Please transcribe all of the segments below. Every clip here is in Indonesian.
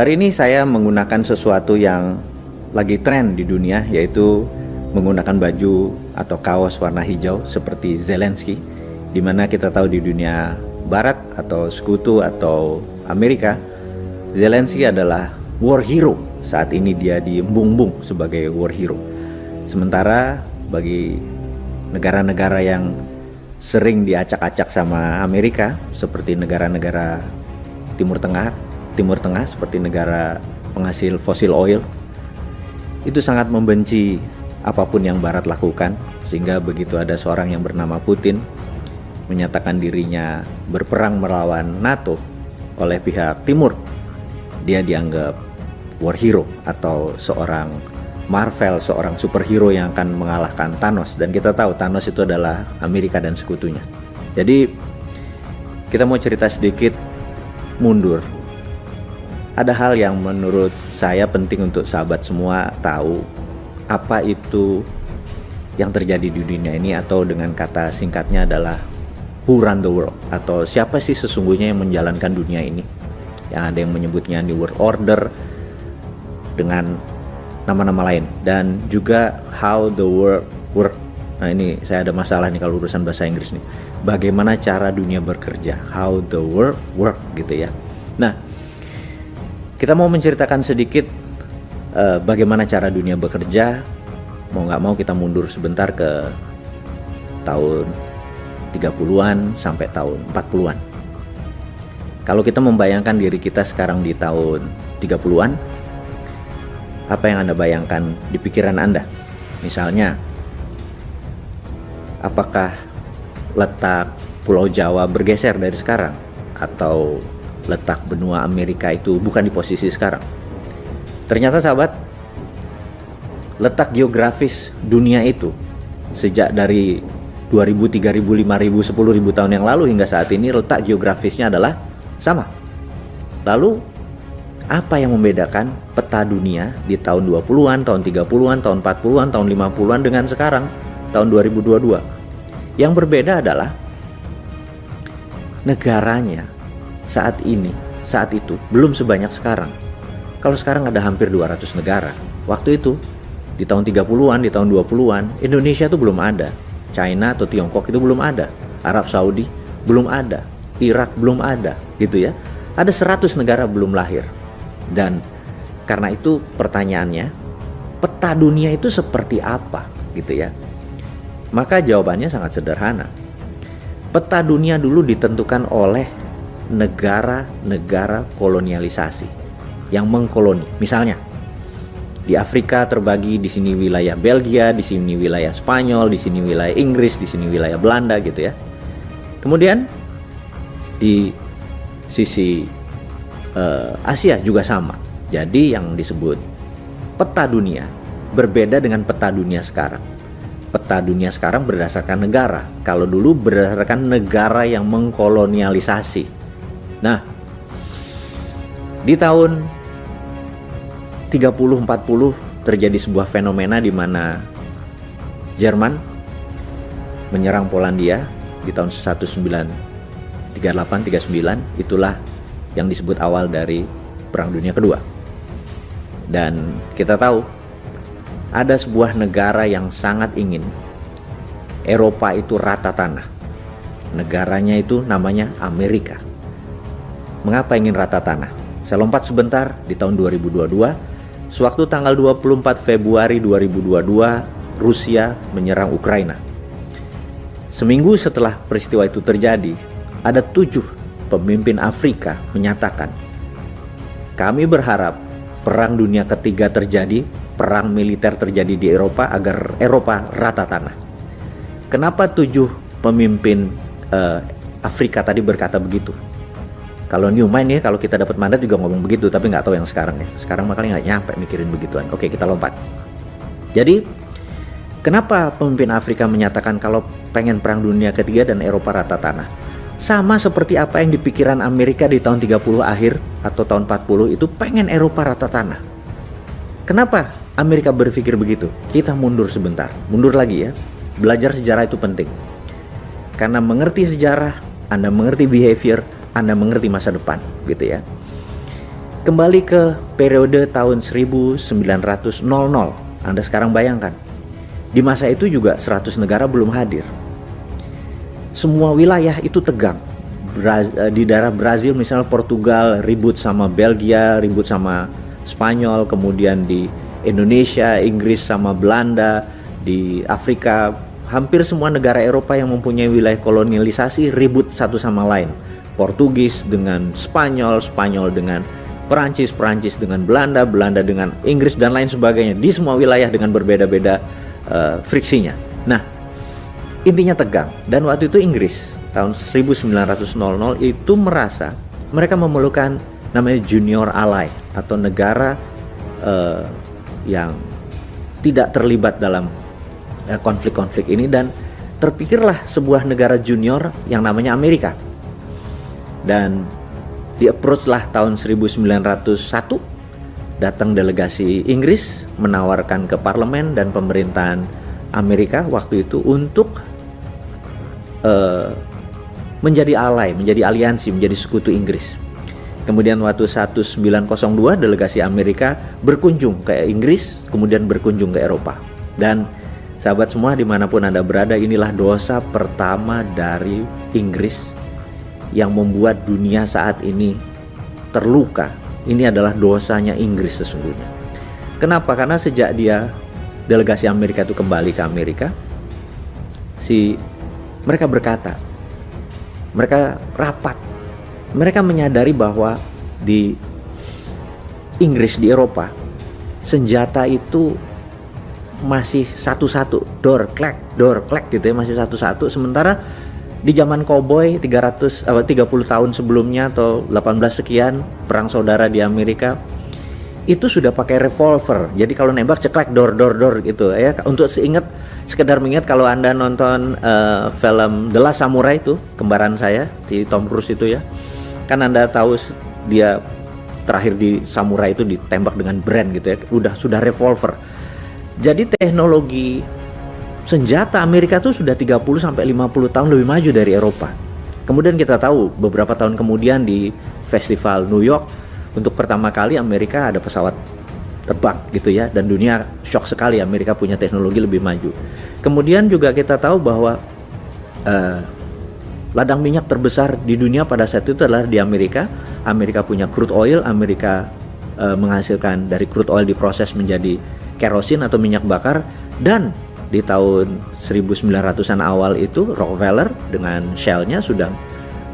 Hari ini saya menggunakan sesuatu yang lagi tren di dunia yaitu menggunakan baju atau kaos warna hijau seperti Zelensky di mana kita tahu di dunia barat atau sekutu atau Amerika Zelensky adalah war hero. Saat ini dia diembung-embung sebagai war hero. Sementara bagi negara-negara yang sering diacak-acak sama Amerika seperti negara-negara Timur Tengah Timur Tengah seperti negara penghasil fosil oil itu sangat membenci apa pun yang Barat lakukan sehingga begitu ada seorang yang bernama Putin menyatakan dirinya berperang melawan NATO oleh pihak Timur, dia dianggap war hero atau seorang Marvel, seorang superhero yang akan mengalahkan Thanos dan kita tahu Thanos itu adalah Amerika dan sekutunya. Jadi kita mau cerita sedikit mundur. Ada hal yang menurut saya penting untuk sahabat semua tahu. Apa itu yang terjadi di dunia ini atau dengan kata singkatnya adalah who run the world? Atau siapa sih sesungguhnya yang menjalankan dunia ini? Yang ada yang menyebutnya New World Order dengan nama-nama lain. Dan juga how the world work. Nah ini saya ada masalah nih kalau urusan bahasa Inggris nih. Bagaimana cara dunia bekerja? How the world work gitu ya. Nah kita mau menceritakan sedikit uh, bagaimana cara dunia bekerja mau nggak mau kita mundur sebentar ke tahun 30-an sampai tahun 40-an. Kalau kita membayangkan diri kita sekarang di tahun 30-an, apa yang Anda bayangkan di pikiran Anda? Misalnya, apakah letak Pulau Jawa bergeser dari sekarang? Atau letak benua Amerika itu bukan di posisi sekarang? Ternyata sahabat, letak geografis dunia itu sejak dari 2000, 3000, 5000, 10.000 tahun yang lalu hingga saat ini letak geografisnya adalah sama. Lalu apa yang membedakan peta dunia di tahun 20-an, tahun 30-an, tahun 40-an, tahun 50-an dengan sekarang tahun 2022? Yang berbeda adalah negaranya saat ini, saat itu belum sebanyak sekarang. Kalau sekarang ada hampir 200 negara. Waktu itu di tahun 30-an, di tahun 20-an, Indonesia itu belum ada. China atau Tiongkok itu belum ada. Arab Saudi belum ada. Irak belum ada gitu ya. Ada 100 negara belum lahir. Dan karena itu pertanyaannya peta dunia itu seperti apa gitu ya? Maka jawabannya sangat sederhana. Peta dunia dulu ditentukan oleh negara-negara kolonialisasi yang mengkoloni misalnya di Afrika terbagi di sini wilayah Belgia, di sini wilayah Spanyol, di sini wilayah Inggris, di sini wilayah Belanda gitu ya. Kemudian di sisi uh, Asia juga sama. Jadi yang disebut peta dunia berbeda dengan peta dunia sekarang. Peta dunia sekarang berdasarkan negara. Kalau dulu berdasarkan negara yang mengkolonialisasi. Nah, di tahun 30-40 terjadi sebuah fenomena di mana Jerman menyerang Polandia di tahun 1938-39 itulah yang disebut awal dari Perang Dunia Kedua. Dan kita tahu ada sebuah negara yang sangat ingin Eropa itu rata tanah. Negaranya itu namanya Amerika. Mengapa ingin rata tanah? Saya lompat sebentar di tahun 2022 Sewaktu tanggal 24 Februari 2022, Rusia menyerang Ukraina. Seminggu setelah peristiwa itu terjadi, ada tujuh pemimpin Afrika menyatakan, kami berharap perang dunia ketiga terjadi, perang militer terjadi di Eropa agar Eropa rata tanah. Kenapa tujuh pemimpin uh, Afrika tadi berkata begitu? Kalau new mind ya kalau kita dapat mandat juga ngomong begitu tapi nggak tahu yang sekarang ya. Sekarang makanya nggak nyampe mikirin begituan. Oke kita lompat. Jadi kenapa pemimpin Afrika menyatakan kalau pengen perang dunia ketiga dan Eropa rata tanah? Sama seperti apa yang dipikiran Amerika di tahun 30 akhir atau tahun 40 itu pengen Eropa rata tanah. Kenapa Amerika berpikir begitu? Kita mundur sebentar. Mundur lagi ya. Belajar sejarah itu penting. Karena mengerti sejarah anda mengerti behavior anda mengerti masa depan gitu ya. Kembali ke periode tahun 1900 Anda sekarang bayangkan di masa itu juga 100 negara belum hadir. Semua wilayah itu tegang. Eh, di daerah Brazil misalnya Portugal ribut sama Belgia ribut sama Spanyol kemudian di Indonesia Inggris sama Belanda di Afrika hampir semua negara Eropa yang mempunyai wilayah kolonialisasi ribut satu sama lain Portugis dengan Spanyol Spanyol dengan Perancis, Perancis dengan Belanda, Belanda dengan Inggris dan lain sebagainya di semua wilayah dengan berbeda-beda uh, friksinya. Nah, intinya tegang dan waktu itu Inggris tahun 1900 itu merasa mereka memerlukan namanya junior ally atau negara uh, yang tidak terlibat dalam eh, konflik-konflik uh, ini dan terpikirlah sebuah negara junior yang namanya Amerika. Dan di approach lah tahun 1901 datang delegasi Inggris menawarkan ke parlemen dan pemerintahan Amerika waktu itu untuk uh, menjadi alay, menjadi aliansi, menjadi sekutu Inggris. Kemudian waktu 1902 delegasi Amerika berkunjung ke Inggris, kemudian berkunjung ke Eropa. Dan sahabat semua di mana pun Anda berada, inilah dosa pertama dari Inggris yang membuat dunia saat ini terluka. Ini adalah dosanya Inggris sesungguhnya. Kenapa? Karena sejak dia delegasi Amerika itu kembali ke Amerika, si mereka berkata, mereka rapat, mereka menyadari bahwa di Inggris di Eropa senjata itu masih satu-satu, door clack, door clack gitu ya, masih satu-satu. Sementara di zaman koboi 300 apa 30 tahun sebelumnya atau 18 sekian perang saudara di Amerika itu sudah pakai revolver. Jadi kalau nembak ceklek dor dor dor gitu ya. Untuk seingat sekedar mengingat kalau Anda nonton uh, film The Last Samurai itu kembaran saya di Tom Cruise itu ya. Kan Anda tahu dia terakhir di samurai itu ditembak dengan brand gitu ya. Udah sudah revolver. Jadi teknologi senjata Amerika tuh sudah 30 sampai 50 tahun lebih maju dari Eropa. Kemudian kita tahu beberapa tahun kemudian di festival New York untuk pertama kali Amerika ada pesawat terbang gitu ya dan dunia shock sekali Amerika punya teknologi lebih maju. Kemudian juga kita tahu bahwa uh, ladang minyak terbesar di dunia pada saat itu adalah di Amerika. Amerika punya crude oil, Amerika uh, menghasilkan dari crude oil diproses menjadi kerosin atau minyak bakar dan di tahun 1900-an awal itu Rockefeller dengan Shell-nya sudah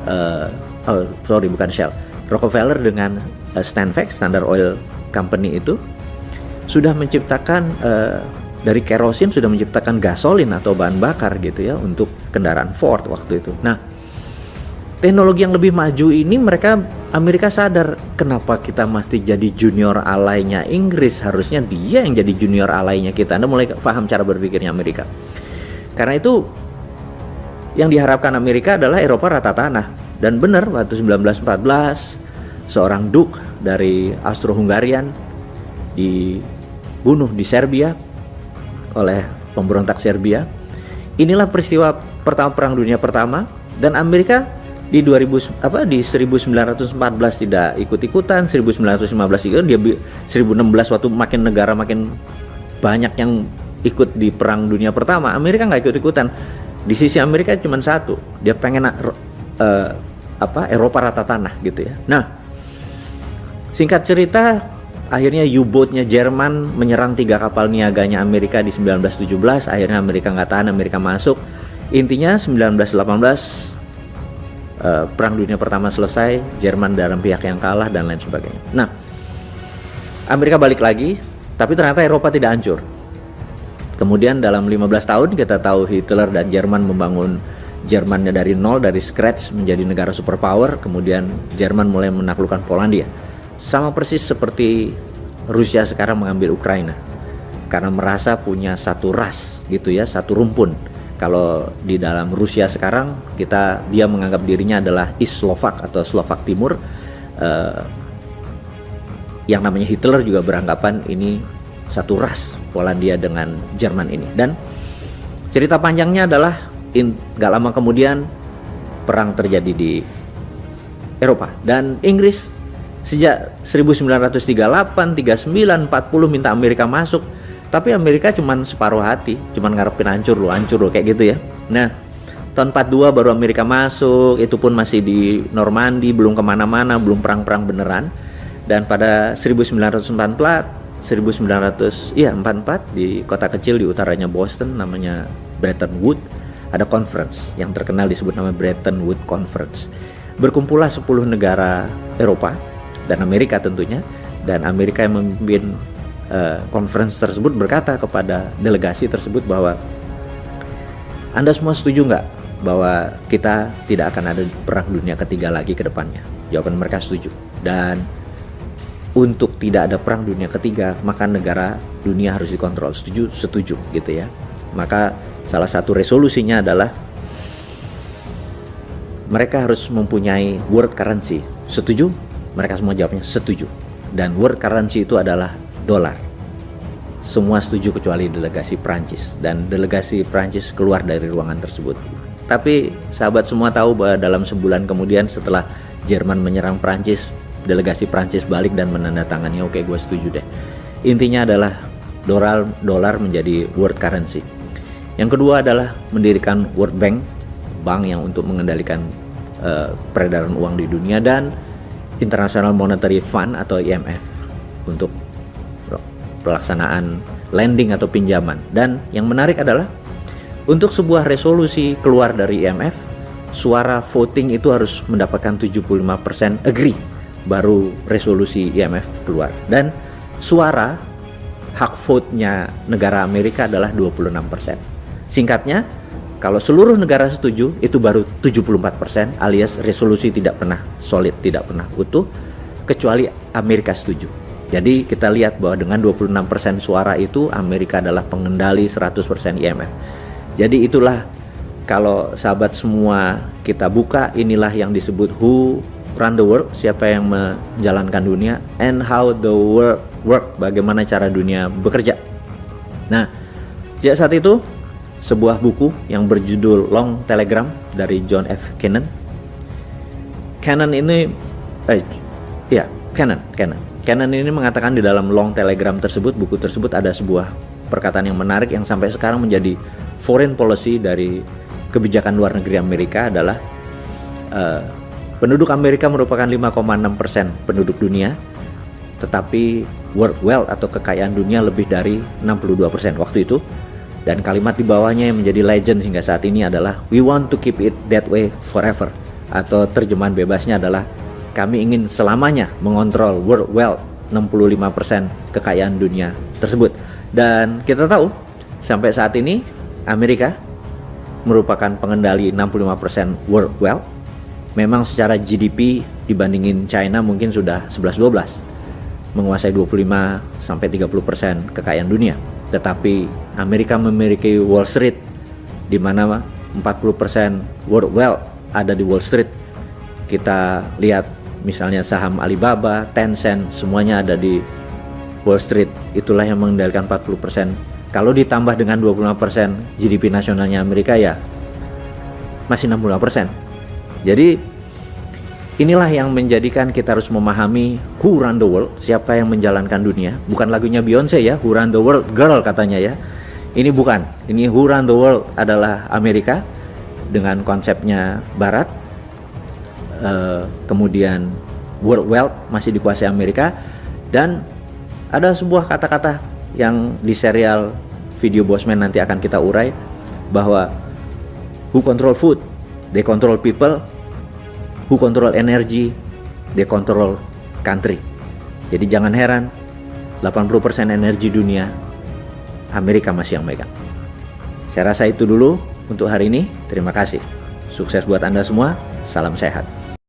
uh, oh sorry bukan Shell Rockefeller dengan uh, Stanvac Standard Oil Company itu sudah menciptakan uh, dari kerosin sudah menciptakan gasolin atau bahan bakar gitu ya untuk kendaraan Ford waktu itu. Nah, teknologi yang lebih maju ini mereka Amerika sadar kenapa kita masih jadi junior alainya Inggris. Harusnya dia yang jadi junior alainya kita. Anda mulai paham cara berpikirnya Amerika. Karena itu yang diharapkan Amerika adalah Eropa rata tanah. Dan benar waktu 1914 seorang duk dari Austro-Hungarian dibunuh di Serbia oleh pemberontak Serbia. Inilah peristiwa pertama perang dunia pertama. Dan Amerika di 2000 apa di 1914 tidak ikut-ikutan 1915 itu dia 1016 waktu makin negara makin banyak yang ikut di perang dunia pertama Amerika nggak ikut-ikutan. Di sisi Amerika cuma satu dia pengen uh, apa Eropa rata tanah gitu ya. Nah singkat cerita akhirnya U-boatnya Jerman menyerang tiga kapal niaganya Amerika di 1917 akhirnya Amerika nggak tahan Amerika masuk. Intinya 1918 uh, Perang Dunia Pertama selesai, Jerman dalam pihak yang kalah dan lain sebagainya. Nah, Amerika balik lagi, tapi ternyata Eropa tidak hancur. Kemudian dalam 15 tahun kita tahu Hitler dan Jerman membangun Jermannya dari nol, dari scratch menjadi negara superpower. Kemudian Jerman mulai menaklukkan Polandia. Sama persis seperti Rusia sekarang mengambil Ukraina. Karena merasa punya satu ras gitu ya, satu rumpun kalau di dalam Rusia sekarang kita dia menganggap dirinya adalah East Slovak atau Slovak Timur. Uh, yang namanya Hitler juga beranggapan ini satu ras Polandia dengan Jerman ini. Dan cerita panjangnya adalah in, gak lama kemudian perang terjadi di Eropa. Dan Inggris Sejak 1938, 39, 40 minta Amerika masuk, tapi Amerika cuma separuh hati, cuma ngarepin hancur loh, hancur loh kayak gitu ya. Nah, tahun 42 baru Amerika masuk, itu pun masih di Normandy, belum ke mana-mana, belum perang-perang beneran. Dan pada 1944, 1900, iya 44 di kota kecil di utaranya Boston, namanya Bretton Woods, ada conference yang terkenal disebut nama Bretton Woods Conference. Berkumpullah 10 negara Eropa dan Amerika tentunya dan Amerika yang memimpin conference tersebut berkata kepada delegasi tersebut bahwa Anda semua setuju nggak bahwa kita tidak akan ada perang dunia ketiga lagi ke depannya? Jawaban mereka setuju. Dan untuk tidak ada perang dunia ketiga, maka negara dunia harus dikontrol. Setuju? Setuju gitu ya. Maka salah satu resolusinya adalah mereka harus mempunyai world currency. Setuju? Mereka semua jawabnya setuju. Dan world currency itu adalah dolar. Semua setuju kecuali delegasi Prancis dan delegasi Prancis keluar dari ruangan tersebut. Tapi sahabat semua tahu bahwa dalam sebulan kemudian setelah Jerman menyerang Prancis, delegasi Prancis balik dan menandatangani oke gue setuju deh. Intinya adalah dolar dolar menjadi world currency. Yang kedua adalah mendirikan World Bank, bank yang untuk mengendalikan uh, peredaran uang di dunia dan International Monetary Fund atau IMF untuk pelaksanaan lending atau pinjaman. Dan yang menarik adalah untuk sebuah resolusi keluar dari IMF, suara voting itu harus mendapatkan 75% agree baru resolusi IMF keluar. Dan suara hak vote-nya negara Amerika adalah 26%. Singkatnya, kalau seluruh negara setuju, itu baru 74% alias resolusi tidak pernah solid, tidak pernah utuh, kecuali Amerika setuju. Jadi kita lihat bahwa dengan 26% suara itu Amerika adalah pengendali 100% IMF. Jadi itulah kalau sahabat semua kita buka inilah yang disebut who run the world, siapa yang menjalankan dunia and how the world work, bagaimana cara dunia bekerja. Nah, sejak saat itu sebuah buku yang berjudul Long Telegram dari John F. Cannon. Cannon ini, eh, ya Cannon, Cannon. Cannon ini mengatakan di dalam Long Telegram tersebut, buku tersebut ada sebuah perkataan yang menarik yang sampai sekarang menjadi foreign policy dari kebijakan luar negeri Amerika adalah uh, penduduk Amerika merupakan 5,6 persen penduduk dunia, tetapi world wealth atau kekayaan dunia lebih dari 62 persen waktu itu dan kalimat di bawahnya yang menjadi legend hingga saat ini adalah We want to keep it that way forever. Atau terjemahan bebasnya adalah kami ingin selamanya mengontrol world wealth 65% kekayaan dunia tersebut. Dan kita tahu sampai saat ini Amerika merupakan pengendali 65% world wealth. Memang secara GDP dibandingin China mungkin sudah 11-12 menguasai 25 sampai 30% kekayaan dunia tetapi Amerika memiliki Wall Street di mana 40% world wealth ada di Wall Street. Kita lihat misalnya saham Alibaba, Tencent, semuanya ada di Wall Street. Itulah yang mengendalikan 40%. Kalau ditambah dengan 25% GDP nasionalnya Amerika ya masih 65%. Jadi Inilah yang menjadikan kita harus memahami who run the world, siapa yang menjalankan dunia. Bukan lagunya Beyonce ya, who run the world girl katanya ya. Ini bukan, ini who run the world adalah Amerika dengan konsepnya Barat. Uh, kemudian world wealth masih dikuasai Amerika dan ada sebuah kata-kata yang di serial video Bosman nanti akan kita urai bahwa who control food, they control people, who control energy, they control country. Jadi jangan heran 80% energi dunia Amerika masih yang megang. Saya rasa itu dulu untuk hari ini. Terima kasih. Sukses buat Anda semua. Salam sehat.